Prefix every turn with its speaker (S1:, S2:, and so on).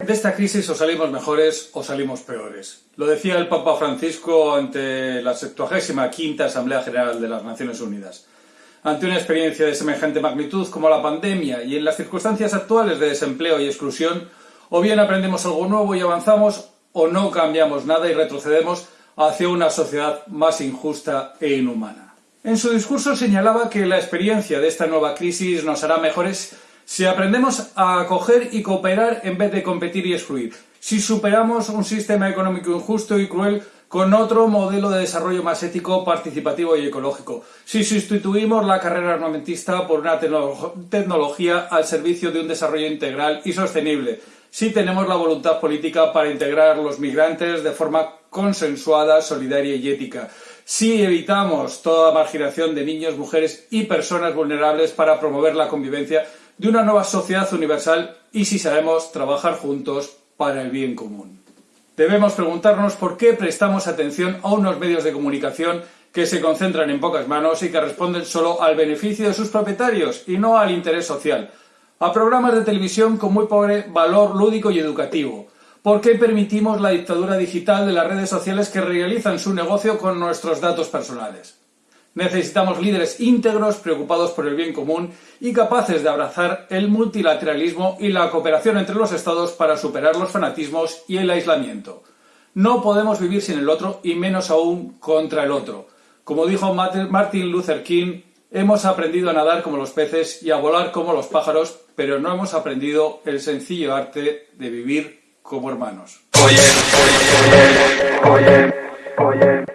S1: De esta crisis o salimos mejores o salimos peores. Lo decía el Papa Francisco ante la 75 Asamblea General de las Naciones Unidas. Ante una experiencia de semejante magnitud como la pandemia y en las circunstancias actuales de desempleo y exclusión, o bien aprendemos algo nuevo y avanzamos, o no cambiamos nada y retrocedemos hacia una sociedad más injusta e inhumana. En su discurso señalaba que la experiencia de esta nueva crisis nos hará mejores si aprendemos a acoger y cooperar en vez de competir y excluir, si superamos un sistema económico injusto y cruel con otro modelo de desarrollo más ético, participativo y ecológico, si sustituimos la carrera armamentista por una tecnología al servicio de un desarrollo integral y sostenible, si tenemos la voluntad política para integrar los migrantes de forma consensuada, solidaria y ética, si evitamos toda marginación de niños, mujeres y personas vulnerables para promover la convivencia de una nueva sociedad universal y si sabemos trabajar juntos para el bien común. Debemos preguntarnos por qué prestamos atención a unos medios de comunicación que se concentran en pocas manos y que responden solo al beneficio de sus propietarios y no al interés social, a programas de televisión con muy pobre valor lúdico y educativo. ¿Por qué permitimos la dictadura digital de las redes sociales que realizan su negocio con nuestros datos personales? Necesitamos líderes íntegros, preocupados por el bien común y capaces de abrazar el multilateralismo y la cooperación entre los Estados para superar los fanatismos y el aislamiento. No podemos vivir sin el otro y menos aún contra el otro. Como dijo Martin Luther King, hemos aprendido a nadar como los peces y a volar como los pájaros, pero no hemos aprendido el sencillo arte de vivir como hermanos.